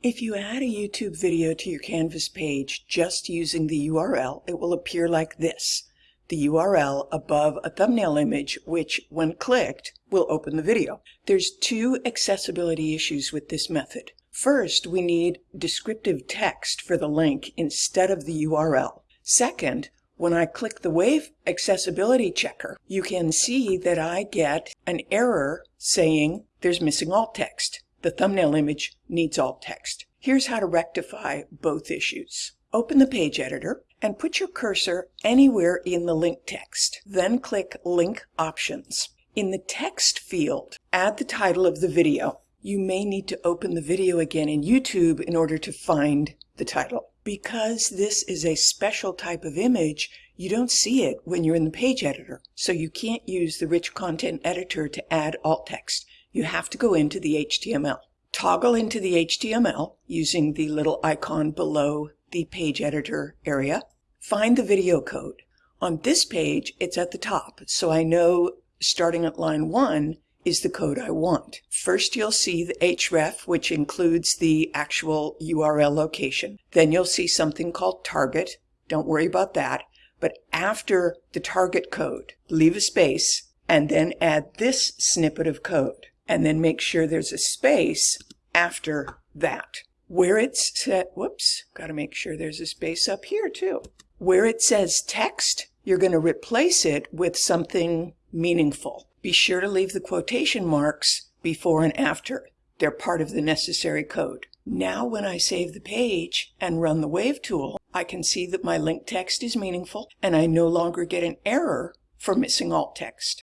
If you add a YouTube video to your Canvas page just using the URL, it will appear like this. The URL above a thumbnail image, which, when clicked, will open the video. There's two accessibility issues with this method. First, we need descriptive text for the link instead of the URL. Second, when I click the Wave Accessibility Checker, you can see that I get an error saying there's missing alt text. The thumbnail image needs alt text. Here's how to rectify both issues. Open the page editor and put your cursor anywhere in the link text. Then click Link Options. In the text field, add the title of the video. You may need to open the video again in YouTube in order to find the title. Because this is a special type of image, you don't see it when you're in the page editor. So you can't use the rich content editor to add alt text you have to go into the HTML. Toggle into the HTML using the little icon below the page editor area. Find the video code. On this page, it's at the top, so I know starting at line 1 is the code I want. First, you'll see the href, which includes the actual URL location. Then you'll see something called target. Don't worry about that. But after the target code, leave a space and then add this snippet of code and then make sure there's a space after that. Where it's set, whoops, got to make sure there's a space up here too. Where it says text, you're going to replace it with something meaningful. Be sure to leave the quotation marks before and after. They're part of the necessary code. Now when I save the page and run the Wave tool, I can see that my link text is meaningful and I no longer get an error for missing alt text.